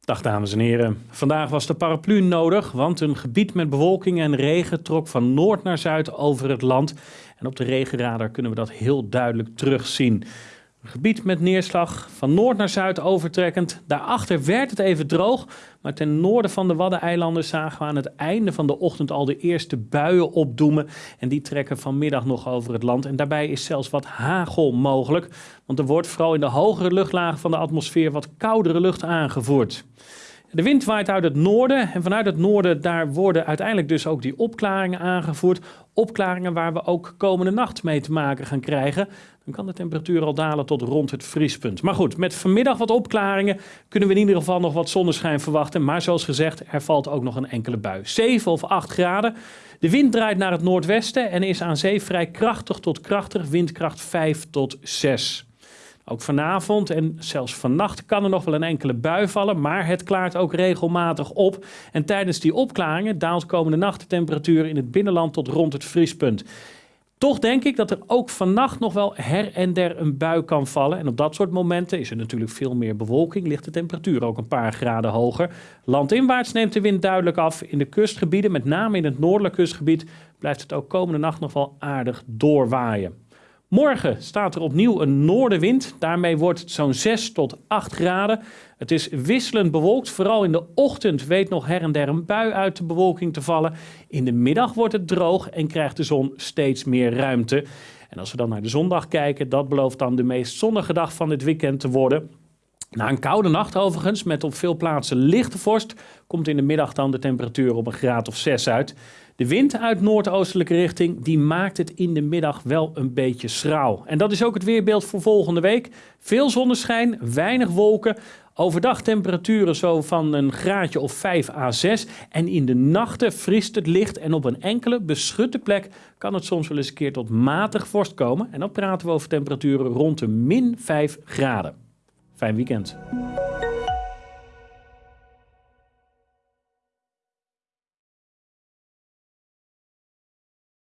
Dag dames en heren. Vandaag was de paraplu nodig, want een gebied met bewolking en regen trok van noord naar zuid over het land. En op de regenradar kunnen we dat heel duidelijk terugzien. Gebied met neerslag van noord naar zuid overtrekkend. Daarachter werd het even droog, maar ten noorden van de Waddeneilanden zagen we aan het einde van de ochtend al de eerste buien opdoemen. En die trekken vanmiddag nog over het land. En daarbij is zelfs wat hagel mogelijk, want er wordt vooral in de hogere luchtlagen van de atmosfeer wat koudere lucht aangevoerd. De wind waait uit het noorden en vanuit het noorden daar worden uiteindelijk dus ook die opklaringen aangevoerd. Opklaringen waar we ook komende nacht mee te maken gaan krijgen. Dan kan de temperatuur al dalen tot rond het vriespunt. Maar goed, met vanmiddag wat opklaringen kunnen we in ieder geval nog wat zonneschijn verwachten. Maar zoals gezegd, er valt ook nog een enkele bui. 7 of 8 graden. De wind draait naar het noordwesten en is aan zee vrij krachtig tot krachtig, windkracht 5 tot 6. Ook vanavond en zelfs vannacht kan er nog wel een enkele bui vallen, maar het klaart ook regelmatig op. En tijdens die opklaringen daalt komende nacht de temperatuur in het binnenland tot rond het vriespunt. Toch denk ik dat er ook vannacht nog wel her en der een bui kan vallen. En op dat soort momenten is er natuurlijk veel meer bewolking, ligt de temperatuur ook een paar graden hoger. Landinwaarts neemt de wind duidelijk af. In de kustgebieden, met name in het noordelijk kustgebied, blijft het ook komende nacht nog wel aardig doorwaaien. Morgen staat er opnieuw een noordenwind. Daarmee wordt het zo'n 6 tot 8 graden. Het is wisselend bewolkt. Vooral in de ochtend weet nog her en der een bui uit de bewolking te vallen. In de middag wordt het droog en krijgt de zon steeds meer ruimte. En als we dan naar de zondag kijken, dat belooft dan de meest zonnige dag van dit weekend te worden. Na een koude nacht overigens, met op veel plaatsen lichte vorst, komt in de middag dan de temperatuur op een graad of 6 uit. De wind uit noordoostelijke richting die maakt het in de middag wel een beetje schraal. En dat is ook het weerbeeld voor volgende week. Veel zonneschijn, weinig wolken. Overdag temperaturen zo van een graadje of 5 à 6. En in de nachten vriest het licht en op een enkele beschutte plek kan het soms wel eens een keer tot matig vorst komen. En dan praten we over temperaturen rond de min 5 graden. Fijn weekend.